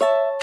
you